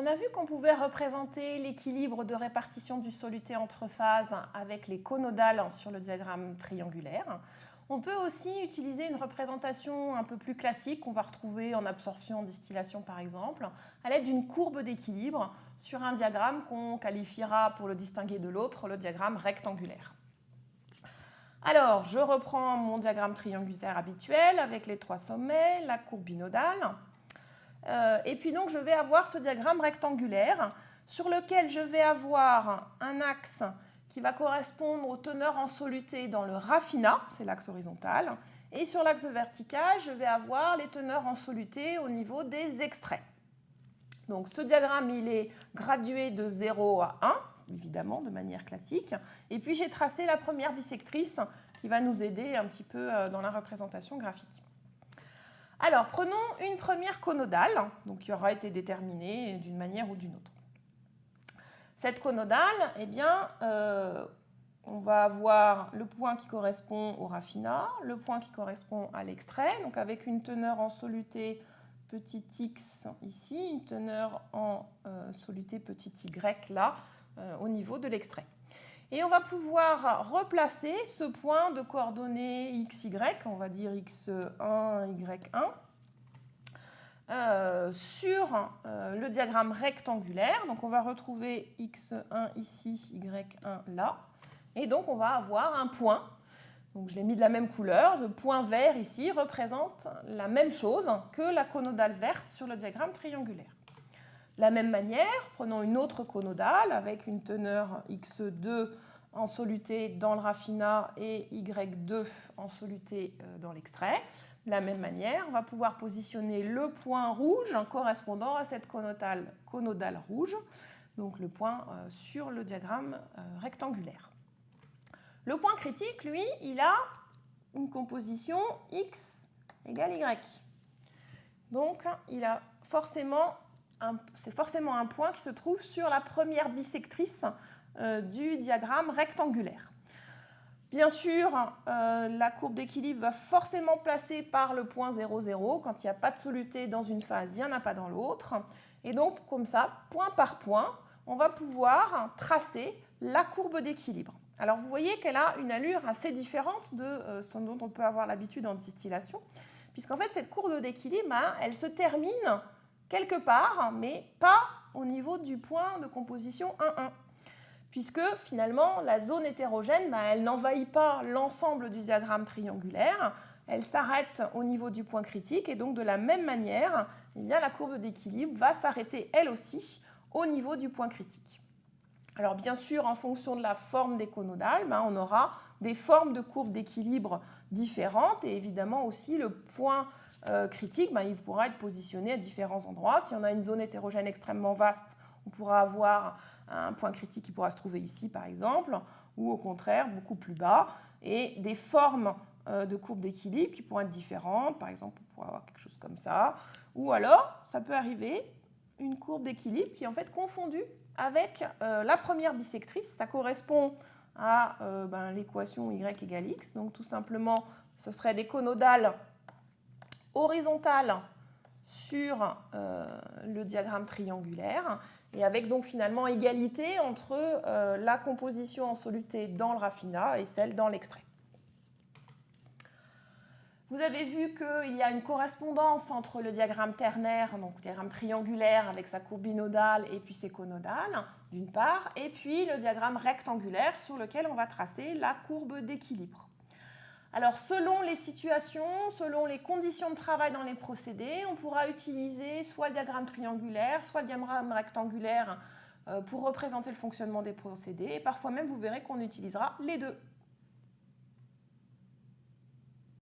On a vu qu'on pouvait représenter l'équilibre de répartition du soluté entre phases avec les conodales sur le diagramme triangulaire. On peut aussi utiliser une représentation un peu plus classique qu'on va retrouver en absorption, en distillation par exemple, à l'aide d'une courbe d'équilibre sur un diagramme qu'on qualifiera pour le distinguer de l'autre, le diagramme rectangulaire. Alors, je reprends mon diagramme triangulaire habituel avec les trois sommets, la courbe binodale. Euh, et puis donc, je vais avoir ce diagramme rectangulaire sur lequel je vais avoir un axe qui va correspondre aux teneurs en soluté dans le raffinat, c'est l'axe horizontal, et sur l'axe vertical, je vais avoir les teneurs en soluté au niveau des extraits. Donc ce diagramme, il est gradué de 0 à 1, évidemment, de manière classique. Et puis j'ai tracé la première bisectrice qui va nous aider un petit peu euh, dans la représentation graphique. Alors, prenons une première conodale, qui aura été déterminée d'une manière ou d'une autre. Cette conodale, eh bien, euh, on va avoir le point qui correspond au raffinat, le point qui correspond à l'extrait, donc avec une teneur en soluté petit x ici, une teneur en euh, soluté petit y là, euh, au niveau de l'extrait. Et on va pouvoir replacer ce point de coordonnées xy, on va dire x1, y1, euh, sur euh, le diagramme rectangulaire. Donc on va retrouver x1 ici, y1 là. Et donc on va avoir un point. Donc je l'ai mis de la même couleur. Le point vert ici représente la même chose que la conodale verte sur le diagramme triangulaire. La même manière, prenons une autre conodale avec une teneur x2 en soluté dans le raffinat et y2 en soluté euh, dans l'extrait. De la même manière, on va pouvoir positionner le point rouge correspondant à cette conodale, conodale rouge, donc le point euh, sur le diagramme euh, rectangulaire. Le point critique, lui, il a une composition x égale y. Donc, il a forcément c'est forcément un point qui se trouve sur la première bisectrice euh, du diagramme rectangulaire. Bien sûr, euh, la courbe d'équilibre va forcément placer par le point 0, 0. Quand il n'y a pas de soluté dans une phase, il n'y en a pas dans l'autre. Et donc, comme ça, point par point, on va pouvoir tracer la courbe d'équilibre. Alors, vous voyez qu'elle a une allure assez différente de euh, ce dont on peut avoir l'habitude en distillation, puisqu'en fait, cette courbe d'équilibre, hein, elle se termine quelque part, mais pas au niveau du point de composition 1,1 puisque finalement la zone hétérogène, bah, elle n'envahit pas l'ensemble du diagramme triangulaire, elle s'arrête au niveau du point critique et donc de la même manière, eh la courbe d'équilibre va s'arrêter elle aussi au niveau du point critique. Alors bien sûr, en fonction de la forme des conodales, bah, on aura des formes de courbes d'équilibre différentes et évidemment aussi le point euh, critique, bah, il pourra être positionné à différents endroits. Si on a une zone hétérogène extrêmement vaste, on pourra avoir un point critique qui pourra se trouver ici, par exemple, ou au contraire, beaucoup plus bas, et des formes euh, de courbes d'équilibre qui pourront être différentes. Par exemple, on pourrait avoir quelque chose comme ça. Ou alors, ça peut arriver, une courbe d'équilibre qui est en fait confondue avec euh, la première bisectrice. Ça correspond à euh, ben, l'équation y égale x. Donc tout simplement, ce serait des conodales horizontales sur le diagramme triangulaire et avec donc finalement égalité entre euh, la composition en soluté dans le raffinat et celle dans l'extrait. Vous avez vu qu'il y a une correspondance entre le diagramme ternaire, donc le diagramme triangulaire avec sa courbe binodale et puis ses conodales, d'une part, et puis le diagramme rectangulaire sur lequel on va tracer la courbe d'équilibre. Alors selon les situations, selon les conditions de travail dans les procédés, on pourra utiliser soit le diagramme triangulaire, soit le diagramme rectangulaire euh, pour représenter le fonctionnement des procédés. Et parfois même, vous verrez qu'on utilisera les deux.